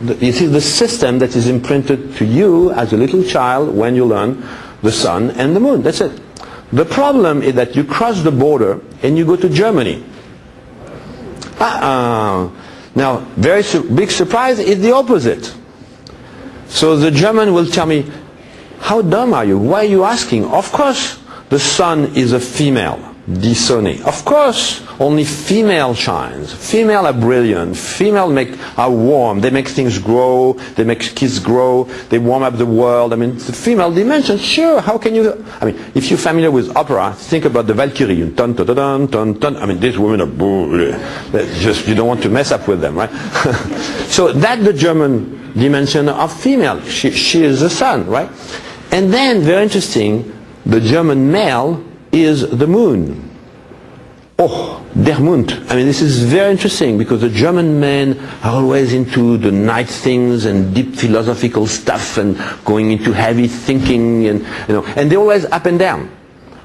You see the system that is imprinted to you as a little child when you learn the sun and the moon. That's it. The problem is that you cross the border and you go to Germany. Uh-uh. Now, very su- big surprise is the opposite. So the German will tell me, how dumb are you? Why are you asking? Of course, the sun is a female, Disone. Of course, only female shines. Female are brilliant. Female make are warm. They make things grow. They make kids grow. They warm up the world. I mean, the female dimension. Sure. How can you? I mean, if you're familiar with opera, think about the Valkyrie. Dun, dun, dun, dun, dun. I mean, these women are just you don't want to mess up with them, right? so that's the German dimension of female. She, she is the sun, right? And then, very interesting, the German male is the moon. Oh, der Mond. I mean, this is very interesting because the German men are always into the night things and deep philosophical stuff and going into heavy thinking and, you know, and they're always up and down.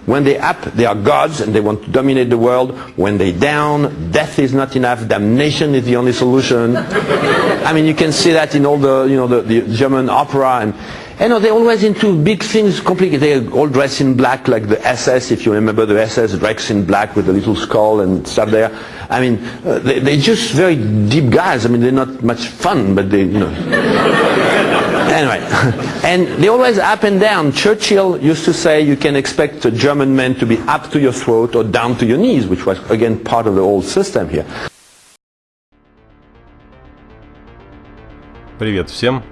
When they up, they are gods and they want to dominate the world. When they down, death is not enough. Damnation is the only solution. I mean, you can see that in all the, you know, the, the German opera and, you know, they're always into big things, complicated. They're all dressed in black, like the SS, if you remember the SS, dressed in black with the little skull and stuff there. I mean, uh, they, they're just very deep guys. I mean, they're not much fun, but they, you know. anyway, and they're always up and down. Churchill used to say you can expect a German man to be up to your throat or down to your knees, which was, again, part of the old system here. Привет всем!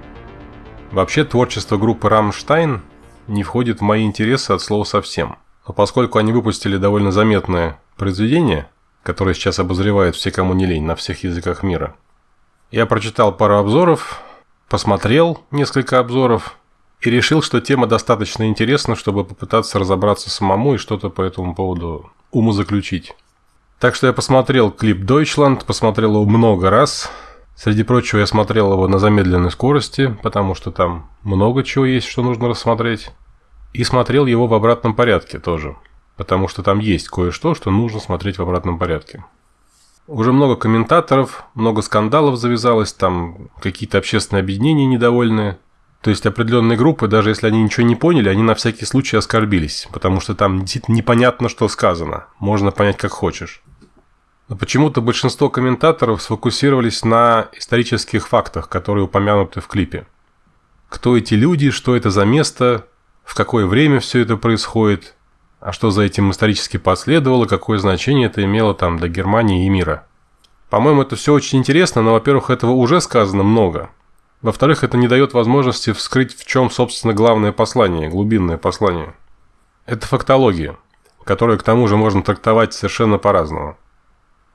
Вообще творчество группы «Рамштайн» не входит в мои интересы от слова совсем. Но поскольку они выпустили довольно заметное произведение, которое сейчас обозревает все, кому не лень, на всех языках мира, я прочитал пару обзоров, посмотрел несколько обзоров и решил, что тема достаточно интересна, чтобы попытаться разобраться самому и что-то по этому поводу умозаключить. Так что я посмотрел клип Deutschland, посмотрел его много раз. Среди прочего, я смотрел его на замедленной скорости, потому что там много чего есть, что нужно рассмотреть. И смотрел его в обратном порядке тоже, потому что там есть кое-что, что нужно смотреть в обратном порядке. Уже много комментаторов, много скандалов завязалось, там какие-то общественные объединения недовольные. То есть определенные группы, даже если они ничего не поняли, они на всякий случай оскорбились, потому что там действительно непонятно, что сказано. Можно понять, как хочешь. Но почему-то большинство комментаторов сфокусировались на исторических фактах, которые упомянуты в клипе. Кто эти люди, что это за место, в какое время все это происходит, а что за этим исторически последовало, какое значение это имело там для Германии и мира. По-моему, это все очень интересно, но, во-первых, этого уже сказано много. Во-вторых, это не дает возможности вскрыть, в чем, собственно, главное послание, глубинное послание. Это фактология, которую, к тому же, можно трактовать совершенно по-разному.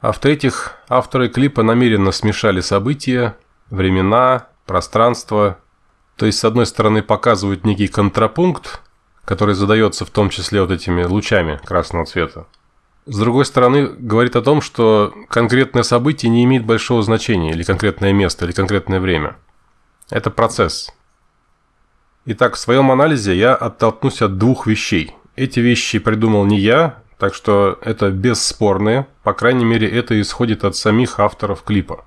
А в-третьих, авторы клипа намеренно смешали события, времена, пространство. То есть, с одной стороны, показывают некий контрапункт, который задается в том числе вот этими лучами красного цвета. С другой стороны, говорит о том, что конкретное событие не имеет большого значения, или конкретное место, или конкретное время. Это процесс. Итак, в своем анализе я оттолкнусь от двух вещей. Эти вещи придумал не я, так что это бесспорные, по крайней мере это исходит от самих авторов клипа.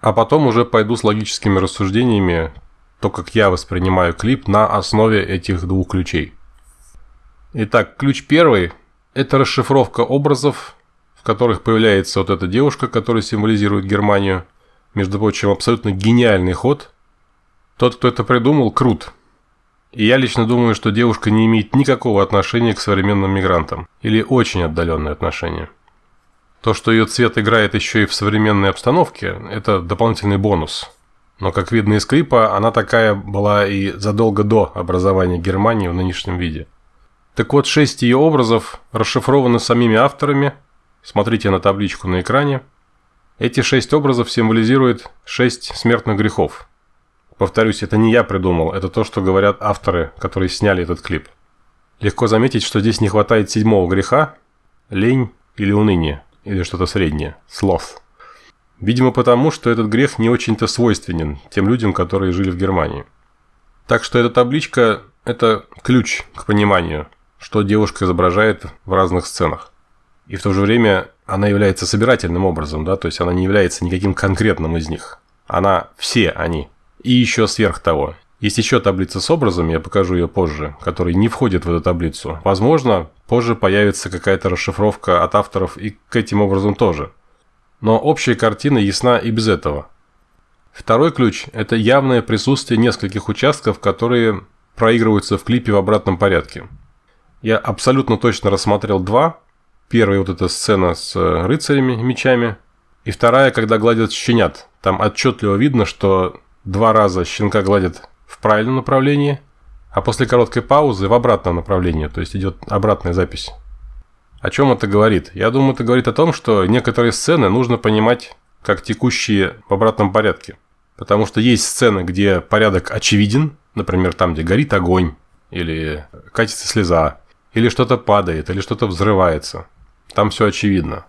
А потом уже пойду с логическими рассуждениями, то как я воспринимаю клип на основе этих двух ключей. Итак, ключ первый – это расшифровка образов, в которых появляется вот эта девушка, которая символизирует Германию. Между прочим, абсолютно гениальный ход. Тот, кто это придумал, крут. И я лично думаю, что девушка не имеет никакого отношения к современным мигрантам. Или очень отдаленное отношение. То, что ее цвет играет еще и в современной обстановке, это дополнительный бонус. Но, как видно из клипа, она такая была и задолго до образования Германии в нынешнем виде. Так вот, шесть ее образов расшифрованы самими авторами. Смотрите на табличку на экране. Эти шесть образов символизируют шесть смертных грехов. Повторюсь, это не я придумал, это то, что говорят авторы, которые сняли этот клип. Легко заметить, что здесь не хватает седьмого греха – лень или уныние, или что-то среднее – sloth. Видимо, потому, что этот грех не очень-то свойственен тем людям, которые жили в Германии. Так что эта табличка – это ключ к пониманию, что девушка изображает в разных сценах. И в то же время она является собирательным образом, да, то есть она не является никаким конкретным из них. Она все они. И еще сверх того. Есть еще таблица с образами, я покажу ее позже, которые не входят в эту таблицу. Возможно, позже появится какая-то расшифровка от авторов и к этим образом тоже. Но общая картина ясна и без этого. Второй ключ – это явное присутствие нескольких участков, которые проигрываются в клипе в обратном порядке. Я абсолютно точно рассмотрел два. Первая вот эта сцена с рыцарями, мечами. И вторая, когда гладят щенят. Там отчетливо видно, что два раза щенка гладят в правильном направлении, а после короткой паузы в обратном направлении, то есть идет обратная запись. О чем это говорит? Я думаю, это говорит о том, что некоторые сцены нужно понимать как текущие в обратном порядке. Потому что есть сцены, где порядок очевиден, например, там, где горит огонь, или катится слеза, или что-то падает, или что-то взрывается. Там все очевидно.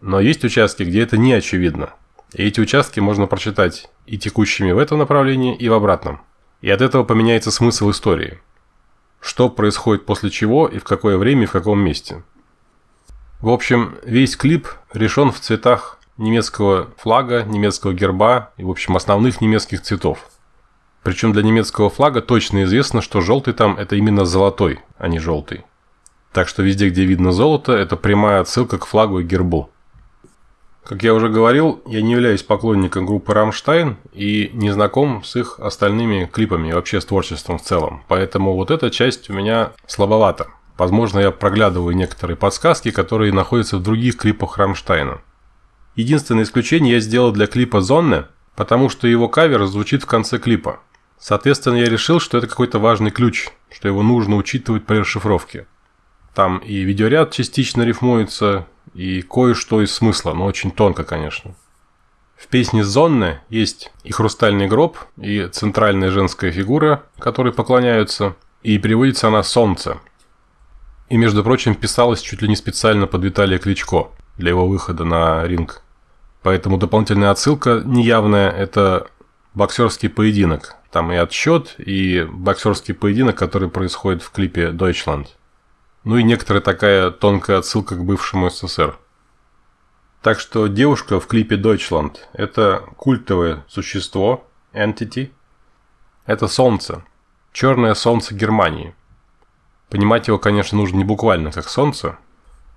Но есть участки, где это не очевидно. И эти участки можно прочитать и текущими в этом направлении, и в обратном. И от этого поменяется смысл истории. Что происходит после чего и в какое время и в каком месте. В общем, весь клип решен в цветах немецкого флага, немецкого герба и, в общем, основных немецких цветов. Причем для немецкого флага точно известно, что желтый там это именно золотой, а не желтый. Так что везде, где видно золото, это прямая отсылка к флагу и гербу. Как я уже говорил, я не являюсь поклонником группы «Рамштайн» и не знаком с их остальными клипами и вообще с творчеством в целом. Поэтому вот эта часть у меня слабовата. Возможно, я проглядываю некоторые подсказки, которые находятся в других клипах «Рамштайна». Единственное исключение я сделал для клипа «Sonne», потому что его кавер звучит в конце клипа. Соответственно, я решил, что это какой-то важный ключ, что его нужно учитывать при расшифровке. Там и видеоряд частично рифмуется, и кое-что из смысла, но очень тонко, конечно. В песне «Зонны» есть и хрустальный гроб, и центральная женская фигура, которой поклоняются, и переводится она «Солнце». И, между прочим, писалась чуть ли не специально под Виталия Кличко для его выхода на ринг. Поэтому дополнительная отсылка неявная – это боксерский поединок. Там и отсчет, и боксерский поединок, который происходит в клипе «Deutschland». Ну и некоторая такая тонкая отсылка к бывшему СССР. Так что девушка в клипе Deutschland – это культовое существо, entity. Это солнце, черное солнце Германии. Понимать его, конечно, нужно не буквально как солнце,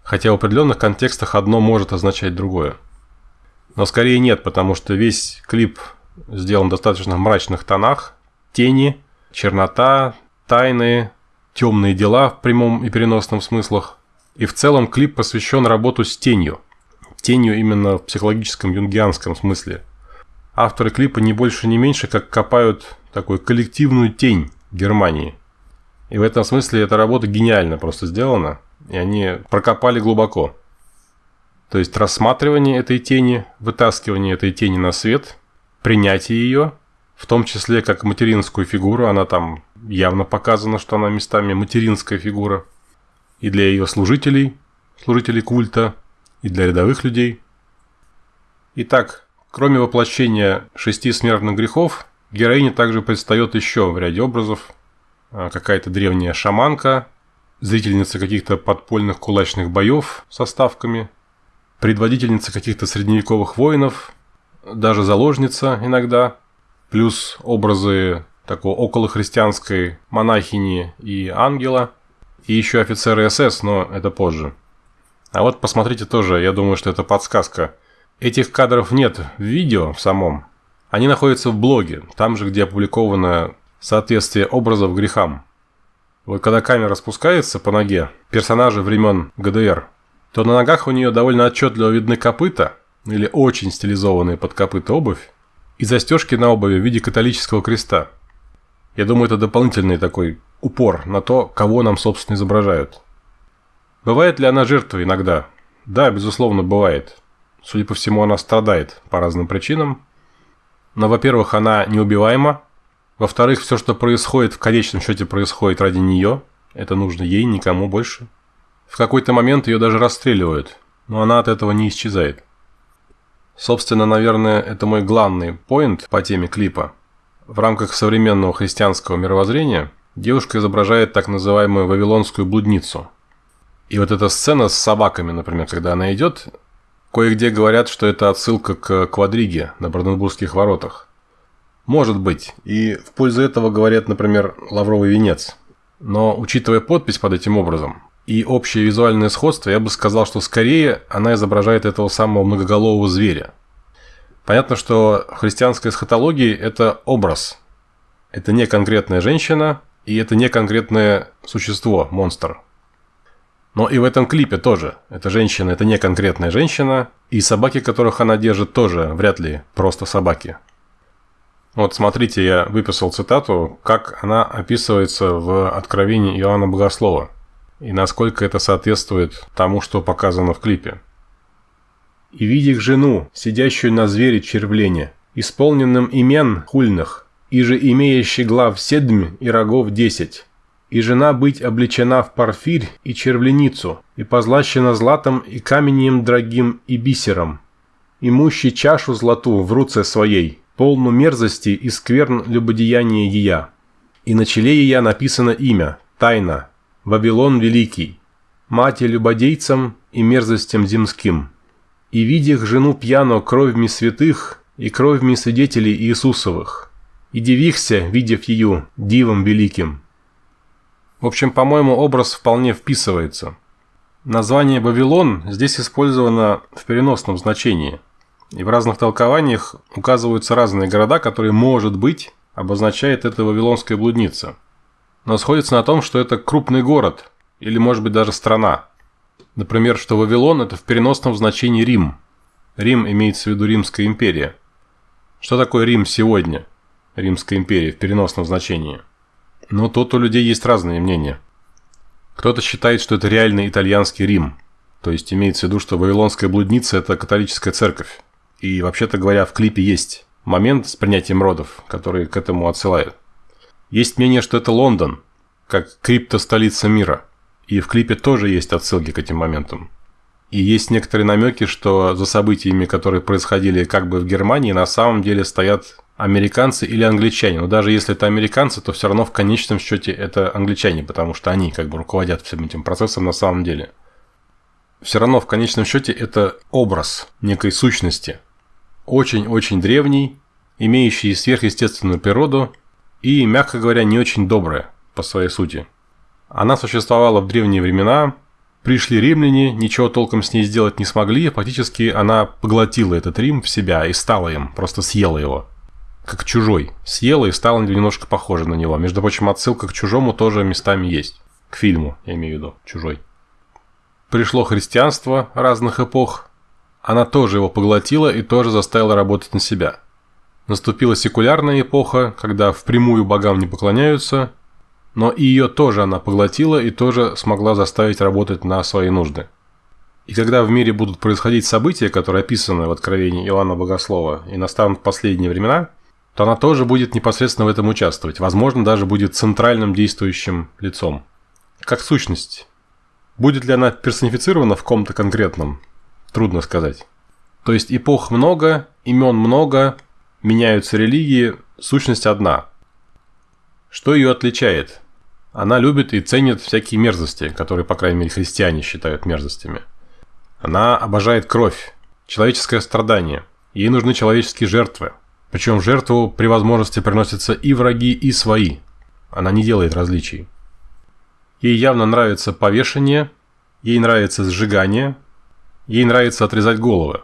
хотя в определенных контекстах одно может означать другое. Но скорее нет, потому что весь клип сделан в достаточно мрачных тонах, тени, чернота, тайны, темные дела в прямом и переносном смыслах. И в целом клип посвящен работу с тенью. Тенью именно в психологическом юнгианском смысле. Авторы клипа не больше, не меньше, как копают такую коллективную тень Германии. И в этом смысле эта работа гениально просто сделана. И они прокопали глубоко. То есть рассматривание этой тени, вытаскивание этой тени на свет, принятие ее, в том числе как материнскую фигуру, она там явно показано, что она местами материнская фигура. И для ее служителей, служителей культа, и для рядовых людей. Итак, кроме воплощения шести смертных грехов, героине также предстает еще в ряде образов а, какая-то древняя шаманка, зрительница каких-то подпольных кулачных боев со ставками, предводительница каких-то средневековых воинов, даже заложница иногда, плюс образы такой околохристианской монахини и ангела, и еще офицеры СС, но это позже. А вот посмотрите тоже, я думаю, что это подсказка. Этих кадров нет в видео в самом. Они находятся в блоге, там же, где опубликовано соответствие образов грехам. Вот когда камера спускается по ноге персонажа времен ГДР, то на ногах у нее довольно отчетливо видны копыта, или очень стилизованные под копыта обувь, и застежки на обуви в виде католического креста. Я думаю, это дополнительный такой упор на то, кого нам, собственно, изображают. Бывает ли она жертвой иногда? Да, безусловно, бывает. Судя по всему, она страдает по разным причинам. Но, во-первых, она неубиваема. Во-вторых, все, что происходит, в конечном счете происходит ради нее. Это нужно ей, никому больше. В какой-то момент ее даже расстреливают, но она от этого не исчезает. Собственно, наверное, это мой главный поинт по теме клипа – в рамках современного христианского мировоззрения девушка изображает так называемую вавилонскую блудницу. И вот эта сцена с собаками, например, когда она идет, Кое-где говорят, что это отсылка к квадриге на Бранденбургских воротах. Может быть, и в пользу этого говорят, например, лавровый венец. Но, учитывая подпись под этим образом и общее визуальное сходство, я бы сказал, что скорее она изображает этого самого многоголового зверя. Понятно, что христианская эсхатология – это образ. Это не конкретная женщина, и это не конкретное существо, монстр. Но и в этом клипе тоже. Эта женщина – это не конкретная женщина, и собаки, которых она держит, тоже вряд ли просто собаки. Вот смотрите, я выписал цитату, как она описывается в Откровении Иоанна Богослова, и насколько это соответствует тому, что показано в клипе. «И видях жену, сидящую на звере червлене, исполненным имен хульных, и же имеющий глав седмь и рогов десять, и жена быть облечена в парфирь и червленицу, и позлащена златом и каменем дорогим и бисером, имущий чашу злату в руце своей, полну мерзости и скверн любодеяния ея. И на челе ея написано имя, тайна, Вавилон Великий, мати любодейцам и мерзостям земским. И видях жену пьяно кровьми святых и кровьми свидетелей Иисусовых, и дивихся, видев ее, дивом великим. В общем, по-моему, образ вполне вписывается. Название «Вавилон» здесь использовано в переносном значении. И в разных толкованиях указываются разные города, которые, может быть, обозначает эта вавилонская блудница. Но сходится на том, что это крупный город, или, может быть, даже страна. Например, что Вавилон – это в переносном значении Рим. Рим имеется в виду Римская империя. Что такое Рим сегодня? Римская империя в переносном значении. Но тут у людей есть разные мнения. Кто-то считает, что это реальный итальянский Рим. То есть имеется в виду, что Вавилонская блудница – это католическая церковь. И, вообще-то говоря, в клипе есть момент с принятием родов, который к этому отсылает. Есть мнение, что это Лондон, как крипто-столица мира. И в клипе тоже есть отсылки к этим моментам. И есть некоторые намеки, что за событиями, которые происходили как бы в Германии, на самом деле стоят американцы или англичане. Но даже если это американцы, то все равно в конечном счете это англичане, потому что они как бы руководят всем этим процессом на самом деле. Все равно в конечном счете это образ некой сущности. Очень-очень древний, имеющий сверхъестественную природу и, мягко говоря, не очень добрая по своей сути. Она существовала в древние времена, пришли римляне, ничего толком с ней сделать не смогли, фактически она поглотила этот Рим в себя и стала им, просто съела его как чужой. Съела и стала немножко похожа на него. Между прочим, отсылка к чужому тоже местами есть. К фильму, я имею в виду, чужой. Пришло христианство разных эпох. Она тоже его поглотила и тоже заставила работать на себя. Наступила секулярная эпоха, когда впрямую богам не поклоняются, но и ее тоже она поглотила и тоже смогла заставить работать на свои нужды. И когда в мире будут происходить события, которые описаны в Откровении Иоанна Богослова, и настанут последние времена, то она тоже будет непосредственно в этом участвовать. Возможно, даже будет центральным действующим лицом. Как сущность. Будет ли она персонифицирована в ком-то конкретном? Трудно сказать. То есть эпох много, имен много, меняются религии, сущность одна. Что ее отличает? Она любит и ценит всякие мерзости, которые, по крайней мере, христиане считают мерзостями. Она обожает кровь, человеческое страдание. Ей нужны человеческие жертвы. Причем жертву при возможности приносятся и враги, и свои. Она не делает различий. Ей явно нравится повешение, ей нравится сжигание, ей нравится отрезать головы.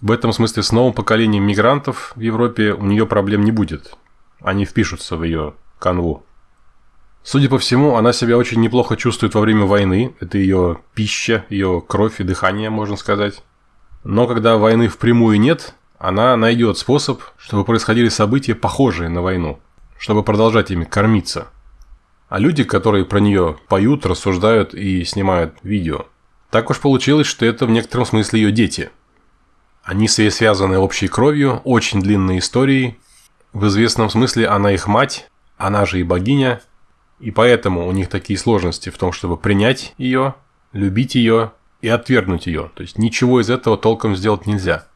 В этом смысле с новым поколением мигрантов в Европе у нее проблем не будет. Они впишутся в ее канву. Судя по всему, она себя очень неплохо чувствует во время войны. Это ее пища, ее кровь и дыхание, можно сказать. Но когда войны впрямую нет, она найдет способ, чтобы происходили события, похожие на войну, чтобы продолжать ими кормиться. А люди, которые про нее поют, рассуждают и снимают видео, так уж получилось, что это в некотором смысле ее дети. Они с ней связаны общей кровью, очень длинной историей. В известном смысле она их мать, она же и богиня, и поэтому у них такие сложности в том, чтобы принять ее, любить ее и отвергнуть ее. То есть ничего из этого толком сделать нельзя.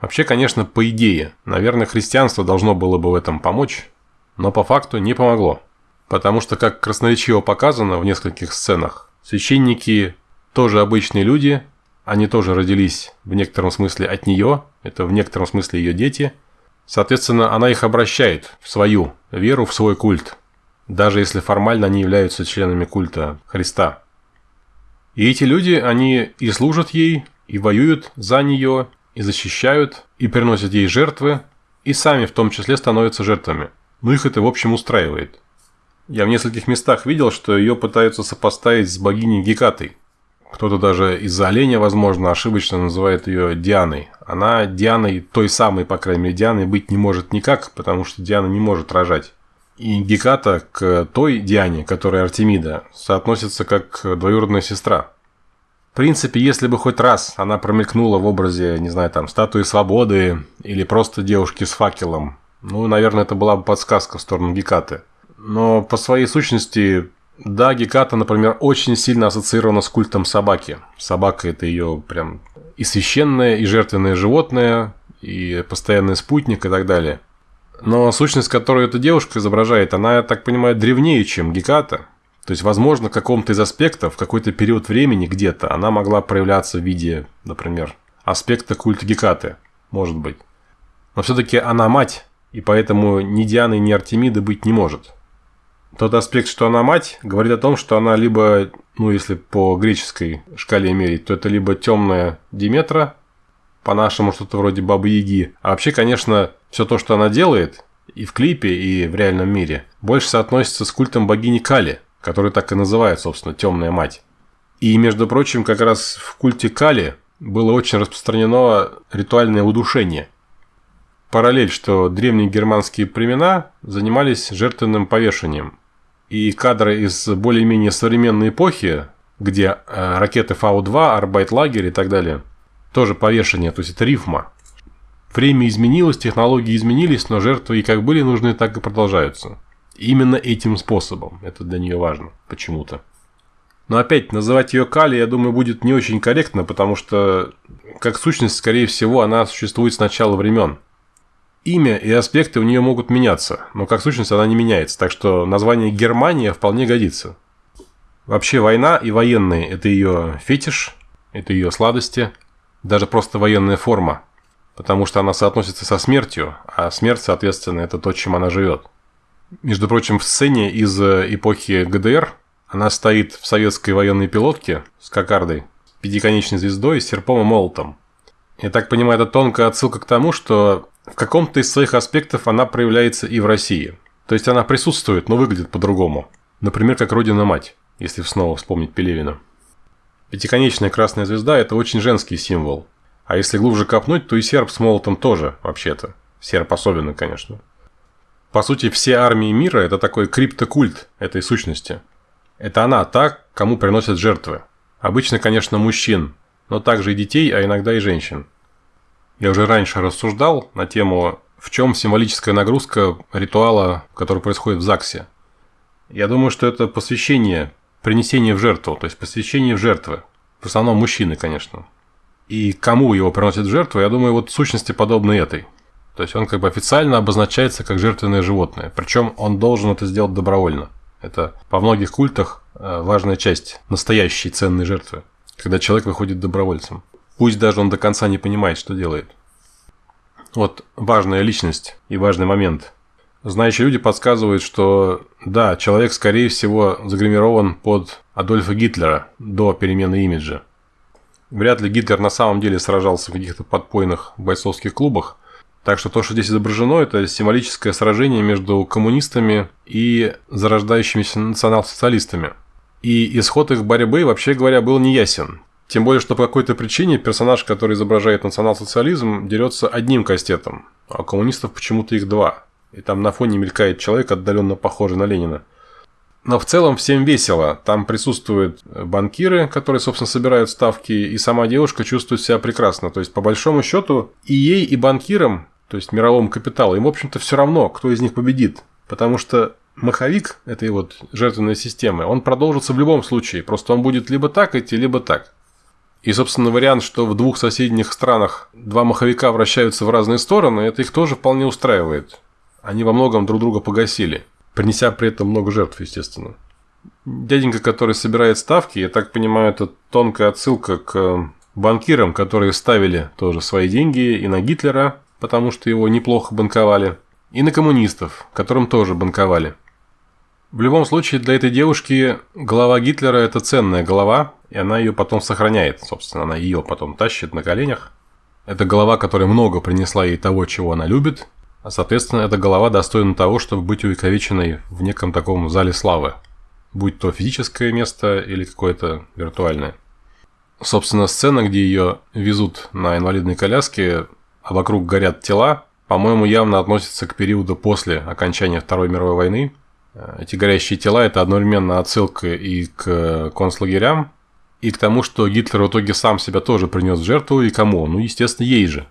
Вообще, конечно, по идее, наверное, христианство должно было бы в этом помочь, но по факту не помогло. Потому что, как красноречиво показано в нескольких сценах, священники тоже обычные люди, они тоже родились в некотором смысле от нее, это в некотором смысле ее дети. Соответственно, она их обращает в свою веру, в свой культ, даже если формально они являются членами культа Христа. И эти люди, они и служат ей, и воюют за нее, и защищают, и приносят ей жертвы, и сами в том числе становятся жертвами. Ну их это в общем устраивает. Я в нескольких местах видел, что ее пытаются сопоставить с богиней Гекатой – кто-то даже из-за оленя, возможно, ошибочно называет ее Дианой. Она Дианой, той самой, по крайней мере, Дианой быть не может никак, потому что Диана не может рожать. И Геката к той Диане, которая Артемида, соотносится как двоюродная сестра. В принципе, если бы хоть раз она промелькнула в образе, не знаю, там, статуи свободы или просто девушки с факелом, ну, наверное, это была бы подсказка в сторону Гекаты. Но по своей сущности да, Геката, например, очень сильно ассоциирована с культом собаки. Собака – это ее прям и священное, и жертвенное животное, и постоянный спутник и так далее. Но сущность, которую эта девушка изображает, она, я так понимаю, древнее, чем Геката. То есть, возможно, в каком-то из аспектов, в какой-то период времени где-то она могла проявляться в виде, например, аспекта культа Гекаты. Может быть. Но все-таки она мать, и поэтому ни Дианы, ни Артемиды быть не может. Тот аспект, что она мать, говорит о том, что она либо, ну, если по греческой шкале мерить, то это либо темная Диметра, по-нашему что-то вроде Бабы Яги. А вообще, конечно, все то, что она делает, и в клипе, и в реальном мире, больше соотносится с культом богини Кали, который так и называют, собственно, темная мать. И, между прочим, как раз в культе Кали было очень распространено ритуальное удушение. Параллель, что древние германские племена занимались жертвенным повешением. И кадры из более-менее современной эпохи, где э, ракеты Фау-2, Arbeitslager и так далее, тоже повешение, то есть это рифма. Время изменилось, технологии изменились, но жертвы и как были нужны, так и продолжаются. Именно этим способом. Это для нее важно почему-то. Но опять, называть ее Кали, я думаю, будет не очень корректно, потому что, как сущность, скорее всего, она существует с начала времен. Имя и аспекты у нее могут меняться, но как сущность она не меняется, так что название Германия вполне годится. Вообще война и военные – это ее фетиш, это ее сладости, даже просто военная форма, потому что она соотносится со смертью, а смерть, соответственно, это то, чем она живет. Между прочим, в сцене из эпохи ГДР она стоит в советской военной пилотке с кокардой, пятиконечной звездой, серпом и молотом. Я так понимаю, это тонкая отсылка к тому, что в каком-то из своих аспектов она проявляется и в России. То есть она присутствует, но выглядит по-другому. Например, как Родина-Мать, если снова вспомнить Пелевина. Пятиконечная красная звезда – это очень женский символ. А если глубже копнуть, то и серп с молотом тоже, вообще-то. Серп особенно, конечно. По сути, все армии мира – это такой криптокульт этой сущности. Это она та, кому приносят жертвы. Обычно, конечно, мужчин, но также и детей, а иногда и женщин. Я уже раньше рассуждал на тему, в чем символическая нагрузка ритуала, который происходит в ЗАГСе. Я думаю, что это посвящение, принесение в жертву, то есть посвящение в жертвы. В основном мужчины, конечно. И кому его приносят в жертву, я думаю, вот сущности подобны этой. То есть он как бы официально обозначается как жертвенное животное. Причем он должен это сделать добровольно. Это по многих культах э, важная часть настоящей ценной жертвы, когда человек выходит добровольцем. Пусть даже он до конца не понимает, что делает. Вот важная личность и важный момент. Знающие люди подсказывают, что да, человек, скорее всего, загримирован под Адольфа Гитлера до перемены имиджа. Вряд ли Гитлер на самом деле сражался в каких-то подпойных бойцовских клубах. Так что то, что здесь изображено, это символическое сражение между коммунистами и зарождающимися национал-социалистами. И исход их борьбы, вообще говоря, был неясен. Тем более, что по какой-то причине персонаж, который изображает национал-социализм, дерется одним кастетом, а у коммунистов почему-то их два. И там на фоне мелькает человек, отдаленно похожий на Ленина. Но в целом всем весело. Там присутствуют банкиры, которые, собственно, собирают ставки, и сама девушка чувствует себя прекрасно. То есть, по большому счету, и ей, и банкирам, то есть мировому капиталу, им, в общем-то, все равно, кто из них победит. Потому что маховик этой вот жертвенной системы, он продолжится в любом случае. Просто он будет либо так идти, либо так. И, собственно, вариант, что в двух соседних странах два маховика вращаются в разные стороны, это их тоже вполне устраивает. Они во многом друг друга погасили, принеся при этом много жертв, естественно. Дяденька, который собирает ставки, я так понимаю, это тонкая отсылка к банкирам, которые ставили тоже свои деньги и на Гитлера, потому что его неплохо банковали, и на коммунистов, которым тоже банковали. В любом случае, для этой девушки голова Гитлера – это ценная голова, и она ее потом сохраняет. Собственно, она ее потом тащит на коленях. Это голова, которая много принесла ей того, чего она любит, соответственно, эта голова достойна того, чтобы быть увековеченной в неком таком зале славы. Будь то физическое место или какое-то виртуальное. Собственно, сцена, где ее везут на инвалидной коляске, а вокруг горят тела, по-моему, явно относится к периоду после окончания Второй мировой войны. Эти горящие тела – это одновременно отсылка и к концлагерям, и к тому, что Гитлер в итоге сам себя тоже принес в жертву, и кому? Ну, естественно, ей же.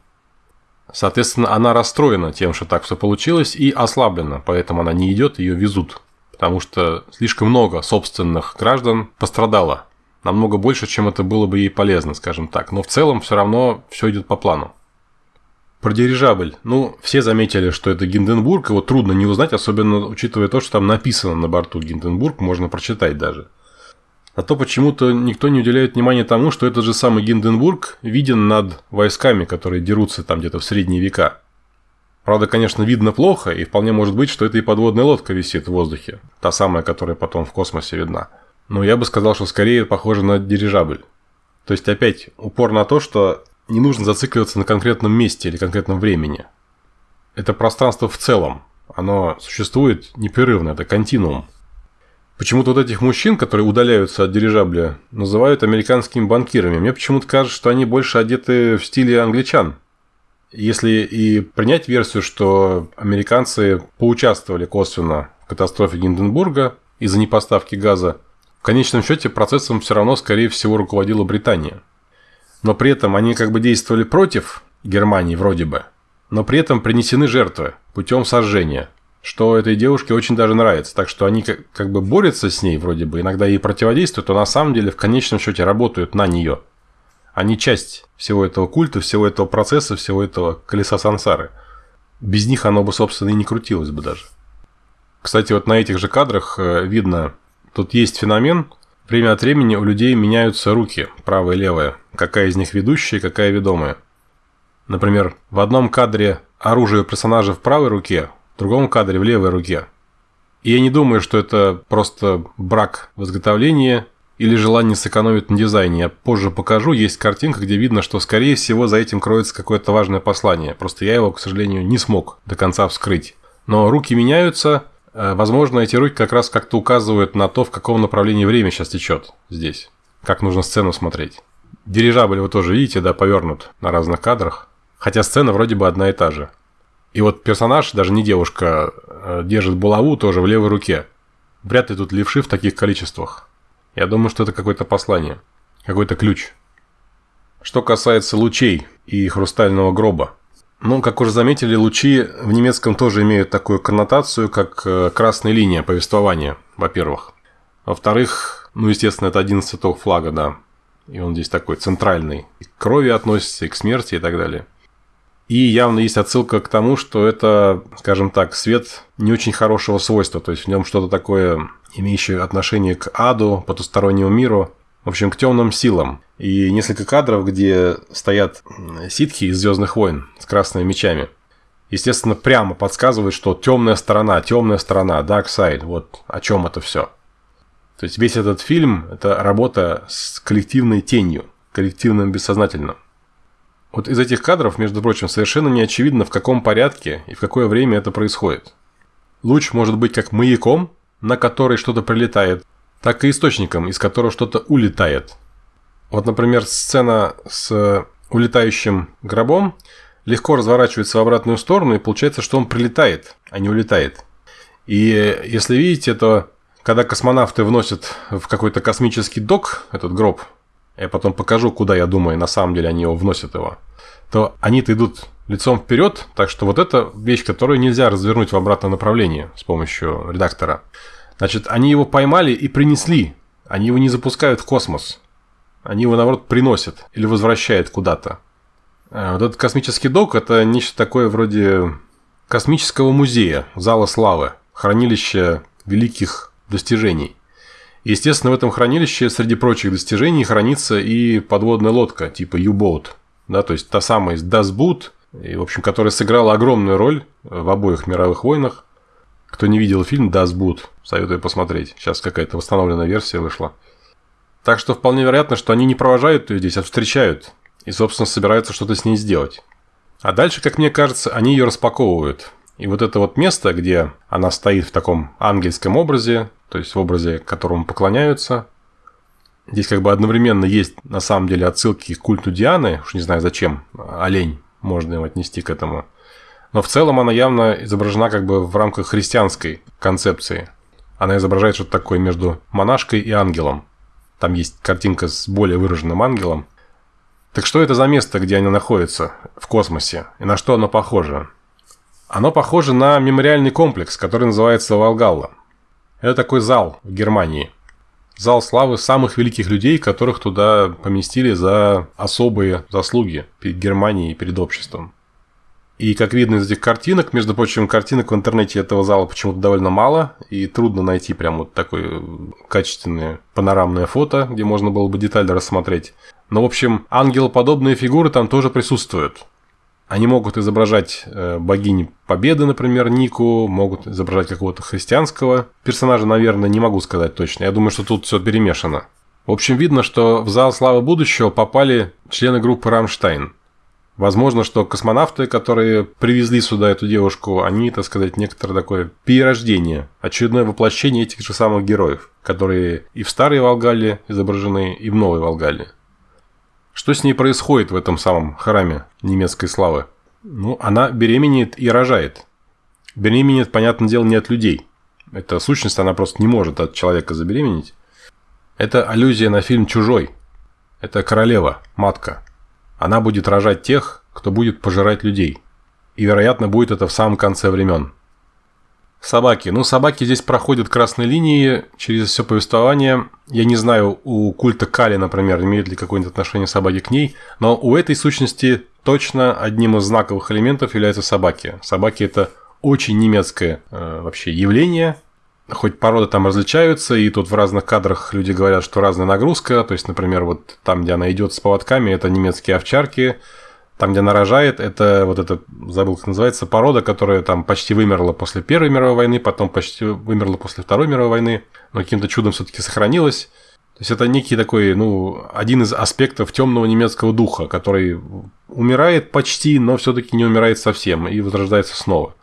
Соответственно, она расстроена тем, что так все получилось, и ослаблена, поэтому она не идет, ее везут. Потому что слишком много собственных граждан пострадало. Намного больше, чем это было бы ей полезно, скажем так. Но в целом все равно все идет по плану. Про дирижабль. Ну, все заметили, что это Гинденбург, его трудно не узнать, особенно учитывая то, что там написано на борту Гинденбург, можно прочитать даже. А то почему-то никто не уделяет внимания тому, что этот же самый Гинденбург виден над войсками, которые дерутся там где-то в средние века. Правда, конечно, видно плохо, и вполне может быть, что это и подводная лодка висит в воздухе. Та самая, которая потом в космосе видна. Но я бы сказал, что скорее похоже на дирижабль. То есть, опять, упор на то, что не нужно зацикливаться на конкретном месте или конкретном времени. Это пространство в целом. Оно существует непрерывно, это континуум. Почему-то вот этих мужчин, которые удаляются от дирижабля, называют американскими банкирами. Мне почему-то кажется, что они больше одеты в стиле англичан. Если и принять версию, что американцы поучаствовали косвенно в катастрофе Гинденбурга из-за непоставки газа, в конечном счете процессом все равно, скорее всего, руководила Британия. Но при этом они как бы действовали против Германии вроде бы, но при этом принесены жертвы путем сожжения – что этой девушке очень даже нравится. Так что они как, как бы борются с ней вроде бы, иногда ей противодействуют, но на самом деле в конечном счете работают на нее. Они часть всего этого культа, всего этого процесса, всего этого колеса сансары. Без них оно бы, собственно, и не крутилось бы даже. Кстати, вот на этих же кадрах э, видно, тут есть феномен, время от времени у людей меняются руки, правая и левая, какая из них ведущая, какая ведомая. Например, в одном кадре оружие персонажа в правой руке, в другом кадре в левой руке. И я не думаю, что это просто брак в изготовлении или желание сэкономить на дизайне. Я позже покажу, есть картинка, где видно, что скорее всего за этим кроется какое-то важное послание. Просто я его, к сожалению, не смог до конца вскрыть. Но руки меняются, э, возможно, эти руки как раз как-то указывают на то, в каком направлении время сейчас течет здесь. Как нужно сцену смотреть. Дирижабль вы тоже видите, да, повернут на разных кадрах. Хотя сцена вроде бы одна и та же. И вот персонаж, даже не девушка, э, держит булаву тоже в левой руке. Вряд ли тут левши в таких количествах. Я думаю, что это какое-то послание, какой-то ключ. Что касается лучей и хрустального гроба. Ну, как уже заметили, лучи в немецком тоже имеют такую коннотацию, как э, красная линия повествования, во-первых. Во-вторых, ну, естественно, это один цветок флага, да. И он здесь такой центральный. И к крови относится, и к смерти, и так далее. И явно есть отсылка к тому, что это, скажем так, свет не очень хорошего свойства. То есть в нем что-то такое, имеющее отношение к аду, потустороннему миру, в общем, к темным силам. И несколько кадров, где стоят ситхи из Звездных войн с красными мечами. Естественно, прямо подсказывает, что темная сторона, темная сторона, Dark Side, вот о чем это все. То есть весь этот фильм – это работа с коллективной тенью, коллективным бессознательным. Вот из этих кадров, между прочим, совершенно не очевидно, в каком порядке и в какое время это происходит. Луч может быть как маяком, на который что-то прилетает, так и источником, из которого что-то улетает. Вот, например, сцена с улетающим гробом легко разворачивается в обратную сторону, и получается, что он прилетает, а не улетает. И если видите, то когда космонавты вносят в какой-то космический док этот гроб, я потом покажу, куда, я думаю, на самом деле они его вносят его, то они-то идут лицом вперед, так что вот эта вещь, которую нельзя развернуть в обратном направлении с помощью редактора. Значит, они его поймали и принесли. Они его не запускают в космос. Они его, наоборот, приносят или возвращают куда-то. А вот этот космический док – это нечто такое вроде космического музея, зала славы, хранилища великих достижений. Естественно, в этом хранилище среди прочих достижений хранится и подводная лодка типа U-Boat, да, то есть та самая из Das Boot, и, в общем, которая сыграла огромную роль в обоих мировых войнах. Кто не видел фильм Das Boot, советую посмотреть. Сейчас какая-то восстановленная версия вышла. Так что вполне вероятно, что они не провожают ее здесь, а встречают. И, собственно, собираются что-то с ней сделать. А дальше, как мне кажется, они ее распаковывают. И вот это вот место, где она стоит в таком ангельском образе, то есть в образе, которому поклоняются. Здесь как бы одновременно есть на самом деле отсылки к культу Дианы, уж не знаю зачем, олень можно им отнести к этому. Но в целом она явно изображена как бы в рамках христианской концепции. Она изображает что-то такое между монашкой и ангелом. Там есть картинка с более выраженным ангелом. Так что это за место, где они находятся в космосе? И на что оно похоже? Оно похоже на мемориальный комплекс, который называется Волгалла. Это такой зал в Германии. Зал славы самых великих людей, которых туда поместили за особые заслуги перед Германией и перед обществом. И как видно из этих картинок, между прочим, картинок в интернете этого зала почему-то довольно мало, и трудно найти прям вот такое качественное панорамное фото, где можно было бы детально рассмотреть. Но, в общем, ангелоподобные фигуры там тоже присутствуют. Они могут изображать э, богини Победы, например, Нику, могут изображать какого-то христианского персонажа, наверное, не могу сказать точно. Я думаю, что тут все перемешано. В общем, видно, что в зал славы будущего попали члены группы «Рамштайн». Возможно, что космонавты, которые привезли сюда эту девушку, они, так сказать, некоторое такое перерождение, очередное воплощение этих же самых героев, которые и в старой Волгале изображены, и в новой Волгале. Что с ней происходит в этом самом храме немецкой славы? Ну, она беременеет и рожает. Беременеет, понятное дело, не от людей. Эта сущность, она просто не может от человека забеременеть. Это аллюзия на фильм «Чужой». Это королева, матка. Она будет рожать тех, кто будет пожирать людей. И, вероятно, будет это в самом конце времен. Собаки. Ну, собаки здесь проходят красной линии через все повествование. Я не знаю, у культа Кали, например, имеет ли какое-нибудь отношение собаки к ней, но у этой сущности точно одним из знаковых элементов являются собаки. Собаки – это очень немецкое э, вообще явление, хоть породы там различаются, и тут в разных кадрах люди говорят, что разная нагрузка, то есть, например, вот там, где она идет с поводками, это немецкие овчарки, там, где она рожает, это вот это, забыл, как называется, порода, которая там почти вымерла после Первой мировой войны, потом почти вымерла после Второй мировой войны, но каким-то чудом все-таки сохранилась. То есть это некий такой, ну, один из аспектов темного немецкого духа, который умирает почти, но все-таки не умирает совсем и возрождается снова.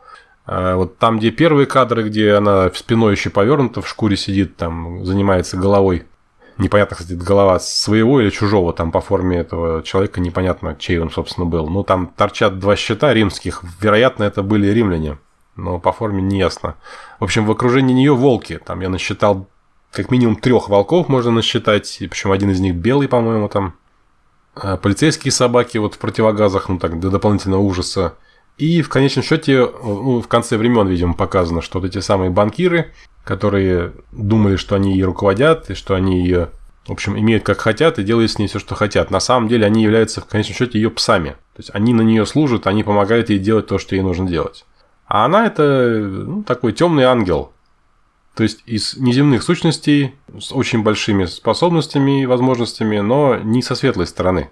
А вот там, где первые кадры, где она спиной еще повернута, в шкуре сидит, там занимается головой Непонятно, кстати, голова своего или чужого там по форме этого человека, непонятно, чей он, собственно, был. Ну, там торчат два щита римских, вероятно, это были римляне, но по форме не ясно. В общем, в окружении нее волки, там я насчитал как минимум трех волков можно насчитать, и причем один из них белый, по-моему, там. А полицейские собаки вот в противогазах, ну так, для дополнительного ужаса. И в конечном счете, ну, в конце времен, видимо, показано, что вот эти самые банкиры, которые думали, что они ее руководят, и что они ее, в общем, имеют как хотят и делают с ней все, что хотят. На самом деле они являются, в конечном счете, ее псами. То есть они на нее служат, они помогают ей делать то, что ей нужно делать. А она это ну, такой темный ангел. То есть из неземных сущностей с очень большими способностями и возможностями, но не со светлой стороны.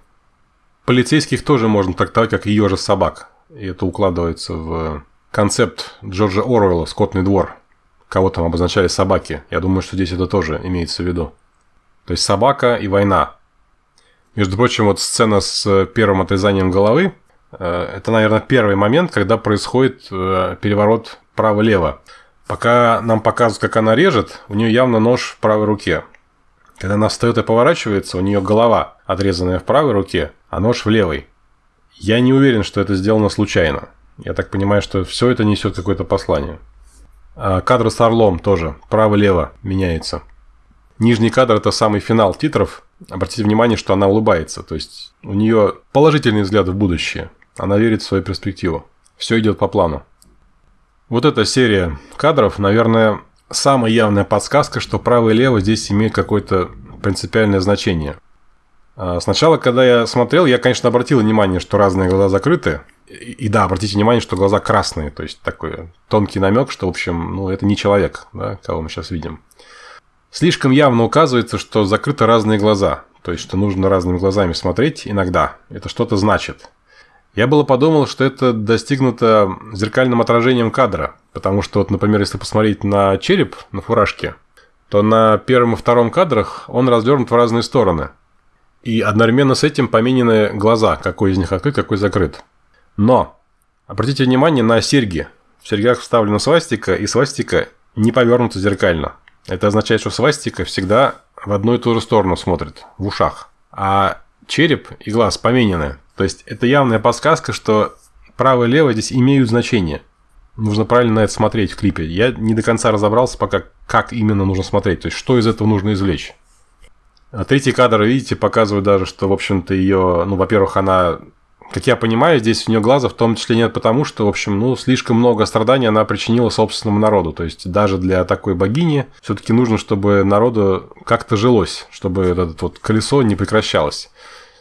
Полицейских тоже можно трактовать как ее же собак. И это укладывается в концепт Джорджа Оруэлла «Скотный двор», кого там обозначали собаки. Я думаю, что здесь это тоже имеется в виду. То есть собака и война. Между прочим, вот сцена с первым отрезанием головы, э, это, наверное, первый момент, когда происходит э, переворот право-лево. Пока нам показывают, как она режет, у нее явно нож в правой руке. Когда она встает и поворачивается, у нее голова, отрезанная в правой руке, а нож в левой. Я не уверен, что это сделано случайно. Я так понимаю, что все это несет какое-то послание. А, кадр с орлом тоже. Право-лево меняется. Нижний кадр – это самый финал титров. Обратите внимание, что она улыбается. То есть, у нее положительный взгляд в будущее. Она верит в свою перспективу. Все идет по плану. Вот эта серия кадров, наверное, самая явная подсказка, что право и лево здесь имеют какое-то принципиальное значение. А, сначала, когда я смотрел, я, конечно, обратил внимание, что разные глаза закрыты. И, да, обратите внимание, что глаза красные, то есть такой тонкий намек, что, в общем, ну, это не человек, да, кого мы сейчас видим. слишком явно указывается, что закрыты разные глаза. То есть, что нужно разными глазами смотреть иногда. Это что-то значит. Я было подумал, что это достигнуто зеркальным отражением кадра. Потому что, вот, например, если посмотреть на череп на фуражке, то на первом и втором кадрах он развернут в разные стороны. И одновременно с этим поменены глаза, какой из них открыт, какой закрыт. Но обратите внимание на серьги. В серьгах вставлена свастика, и свастика не повернута зеркально. Это означает, что свастика всегда в одну и ту же сторону смотрит, в ушах. А череп и глаз поменены. То есть это явная подсказка, что право и лево здесь имеют значение. Нужно правильно на это смотреть в клипе. Я не до конца разобрался пока, как именно нужно смотреть. То есть, что из этого нужно извлечь. А третий кадр, видите, показывает даже, что, в общем-то, ее, ну, во-первых, она как я понимаю, здесь у нее глаза в том числе нет потому, что, в общем, ну, слишком много страданий она причинила собственному народу. То есть даже для такой богини все-таки нужно, чтобы народу как-то жилось, чтобы это вот колесо не прекращалось.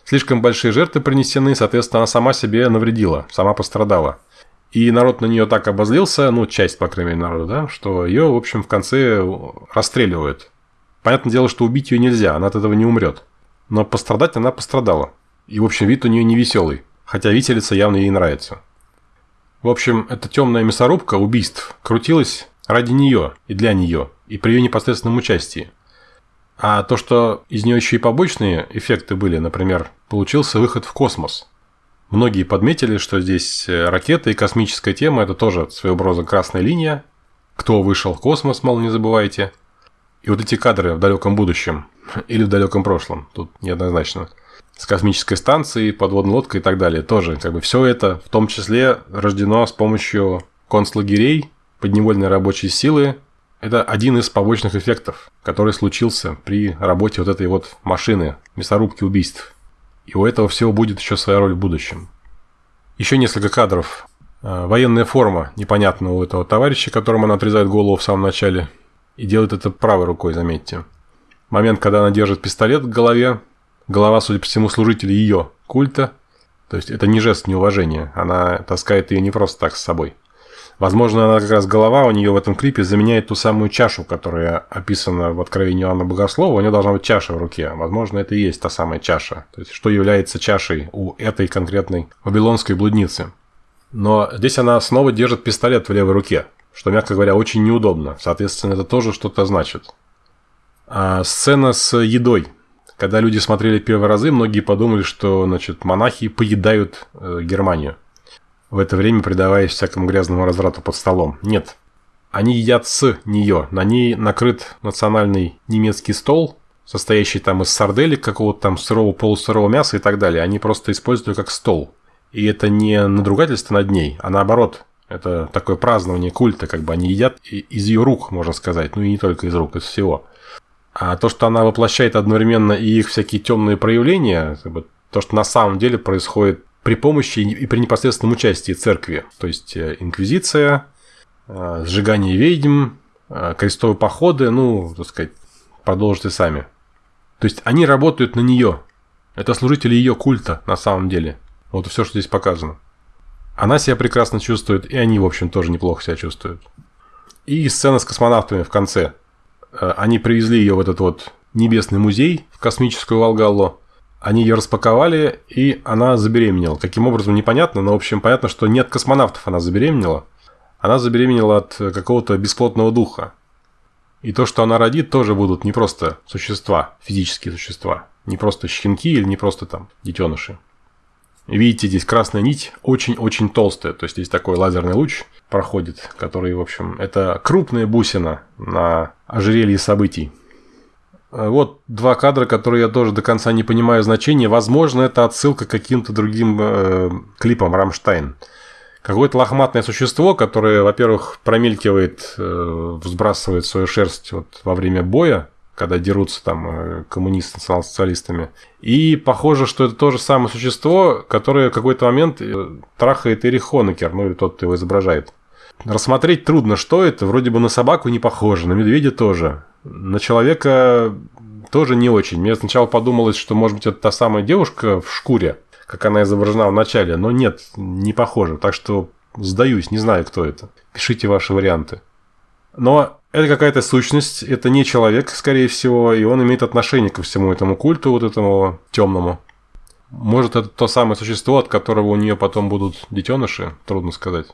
Слишком большие жертвы принесены, соответственно, она сама себе навредила, сама пострадала. И народ на нее так обозлился, ну, часть, по крайней мере, народа, да, что ее, в общем, в конце расстреливают. Понятное дело, что убить ее нельзя, она от этого не умрет. Но пострадать она пострадала. И, в общем, вид у нее не веселый хотя виселица явно ей нравится. В общем, эта темная мясорубка убийств крутилась ради нее и для нее, и при ее непосредственном участии. А то, что из нее еще и побочные эффекты были, например, получился выход в космос. Многие подметили, что здесь э, ракета и космическая тема – это тоже своего рода красная линия. Кто вышел в космос, мол, не забывайте. И вот эти кадры в далеком будущем или в далеком прошлом, тут неоднозначно – с космической станцией, подводной лодкой и так далее. Тоже как бы все это в том числе рождено с помощью концлагерей, подневольной рабочей силы. Это один из побочных эффектов, который случился при работе вот этой вот машины, мясорубки убийств. И у этого всего будет еще своя роль в будущем. Еще несколько кадров. Э, военная форма непонятного у этого товарища, которому она отрезает голову в самом начале. И делает это правой рукой, заметьте. Момент, когда она держит пистолет к голове, Голова, судя по всему, служитель ее культа. То есть это не жест неуважения. Она таскает ее не просто так с собой. Возможно, она как раз голова у нее в этом клипе заменяет ту самую чашу, которая описана в Откровении Иоанна Богослова. У нее должна быть чаша в руке. Возможно, это и есть та самая чаша. То есть, что является чашей у этой конкретной вавилонской блудницы. Но здесь она снова держит пистолет в левой руке, что, мягко говоря, очень неудобно. Соответственно, это тоже что-то значит. А сцена с едой когда люди смотрели первые разы, многие подумали, что значит, монахи поедают э, Германию, в это время предаваясь всякому грязному разврату под столом. Нет. Они едят с нее. На ней накрыт национальный немецкий стол, состоящий там из сарделек, какого-то там сырого, полусырого мяса и так далее. Они просто используют ее как стол. И это не надругательство над ней, а наоборот. Это такое празднование культа, как бы они едят из ее рук, можно сказать. Ну и не только из рук, из всего. А то, что она воплощает одновременно и их всякие темные проявления, то, что на самом деле происходит при помощи и при непосредственном участии церкви. То есть э, инквизиция, э, сжигание ведьм, э, крестовые походы, ну, так сказать, продолжите сами. То есть они работают на нее. Это служители ее культа на самом деле. Вот все, что здесь показано. Она себя прекрасно чувствует, и они, в общем, тоже неплохо себя чувствуют. И сцена с космонавтами в конце. Э, они привезли ее в этот вот небесный музей, в космическую Волгаллу. Они ее распаковали, и она забеременела. Каким образом, непонятно, но, в общем, понятно, что нет космонавтов она забеременела. Она забеременела от какого-то бесплотного духа. И то, что она родит, тоже будут не просто существа, физические существа. Не просто щенки или не просто там детеныши. Видите, здесь красная нить очень-очень толстая. То есть, здесь такой лазерный луч проходит, который, в общем, это крупная бусина на ожерелье событий. Э, вот два кадра, которые я тоже до конца не понимаю значения. Возможно, это отсылка к каким-то другим э, клипам Рамштайн. Какое-то лохматное существо, которое, во-первых, промелькивает, э, взбрасывает свою шерсть вот во время боя, когда дерутся там э, коммунисты национал-социалистами. И похоже, что это то же самое существо, которое в какой-то момент э, трахает Эрих Хонекер, ну или тот, кто его изображает. Рассмотреть трудно, что это. Вроде бы на собаку не похоже, на медведя тоже. На человека тоже не очень. Мне сначала подумалось, что, может быть, это та самая девушка в шкуре, как она изображена в начале. Но нет, не похоже. Так что сдаюсь, не знаю, кто это. Пишите ваши варианты. Но Это какая-то сущность, это не человек, скорее всего, и он имеет отношение ко всему этому культу, вот этому темному. Может, это то самое существо, от которого у нее потом будут детеныши, трудно сказать.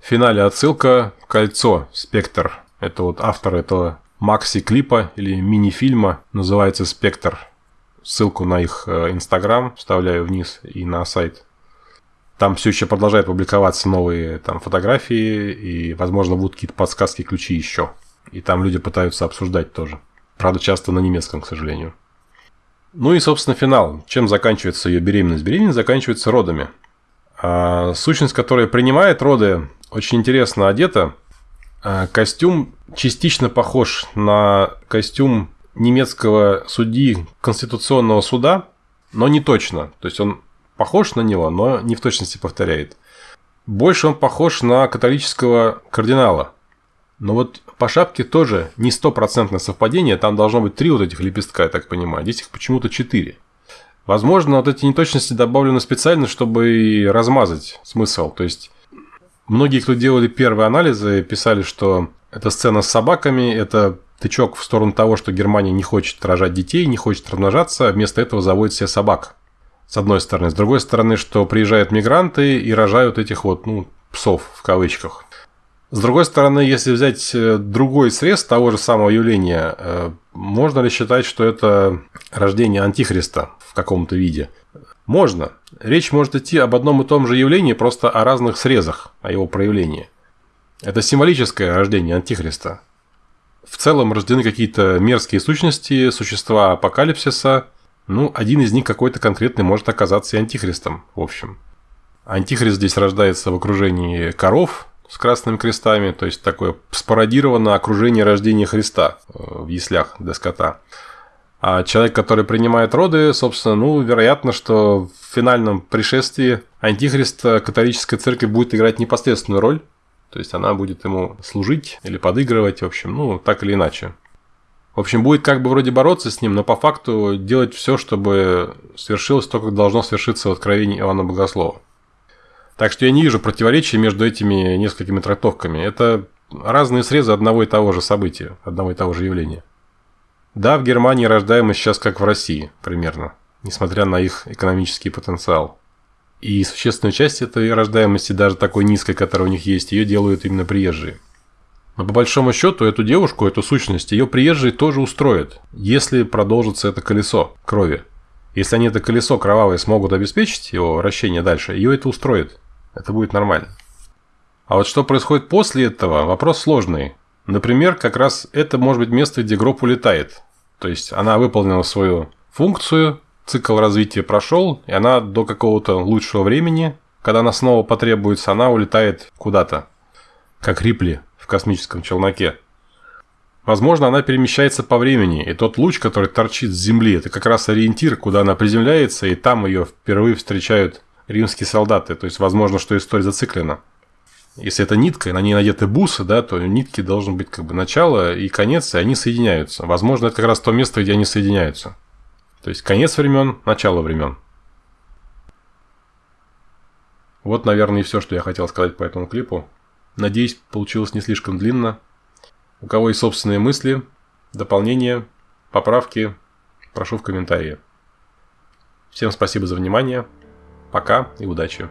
В финале отсылка «Кольцо», «Спектр». Это вот автор этого макси-клипа или мини-фильма, называется «Спектр». Ссылку на их э, инстаграм вставляю вниз и на сайт. Там все еще продолжают публиковаться новые там, фотографии, и, возможно, будут какие-то подсказки, ключи еще. И там люди пытаются обсуждать тоже. Правда, часто на немецком, к сожалению. Ну и, собственно, финал. Чем заканчивается ее беременность? Беременность заканчивается родами. А сущность, которая принимает роды, очень интересно одета. А костюм частично похож на костюм немецкого судьи Конституционного суда, но не точно. То есть он похож на него, но не в точности повторяет. Больше он похож на католического кардинала. Но вот по шапке тоже не стопроцентное совпадение, там должно быть три вот этих лепестка, я так понимаю, здесь их почему-то четыре. Возможно, вот эти неточности добавлены специально, чтобы размазать смысл. То есть, многие, кто делали первые анализы, писали, что эта сцена с собаками – это тычок в сторону того, что Германия не хочет рожать детей, не хочет размножаться, а вместо этого заводит себе собак с одной стороны. С другой стороны, что приезжают мигранты и рожают этих вот, ну, псов в кавычках. С другой стороны, если взять э, другой срез того же самого явления, э, можно ли считать, что это рождение антихриста в каком-то виде? Можно. Речь может идти об одном и том же явлении, просто о разных срезах, о его проявлении. Это символическое рождение антихриста. В целом рождены какие-то мерзкие сущности, существа апокалипсиса – ну, один из них какой-то конкретный может оказаться и антихристом, в общем. Антихрист здесь рождается в окружении коров с красными крестами, то есть такое спародировано окружение рождения Христа э, в яслях для скота. А человек, который принимает роды, собственно, ну, вероятно, что в финальном пришествии антихрист католическая церковь будет играть непосредственную роль, то есть она будет ему служить или подыгрывать, в общем, ну, так или иначе. В общем, будет как бы вроде бороться с ним, но по факту делать все, чтобы свершилось то, как должно свершиться в откровении Иоанна Богослова. Так что я не вижу противоречия между этими несколькими трактовками. Это разные срезы одного и того же события, одного и того же явления. Да, в Германии рождаемость сейчас как в России, примерно, несмотря на их экономический потенциал. И существенную часть этой рождаемости, даже такой низкой, которая у них есть, ее делают именно приезжие. Но по большому счету эту девушку, эту сущность, ее приезжие тоже устроят, если продолжится это колесо крови. Если они это колесо кровавое смогут обеспечить его вращение дальше, ее это устроит. Это будет нормально. А вот что происходит после этого, вопрос сложный. Например, как раз это может быть место, где гроб улетает. То есть она выполнила свою функцию, цикл развития прошел, и она до какого-то лучшего времени, когда она снова потребуется, она улетает куда-то. Как Рипли космическом челноке. Возможно, она перемещается по времени, и тот луч, который торчит с Земли, это как раз ориентир, куда она приземляется, и там ее впервые встречают римские солдаты. То есть, возможно, что история зациклена. Если это нитка, и на ней надеты бусы, да, то нитки должен быть как бы начало и конец, и они соединяются. Возможно, это как раз то место, где они соединяются. То есть, конец времен, начало времен. Вот, наверное, и все, что я хотел сказать по этому клипу. Надеюсь, получилось не слишком длинно. У кого есть собственные мысли, дополнения, поправки, прошу в комментарии. Всем спасибо за внимание. Пока и удачи.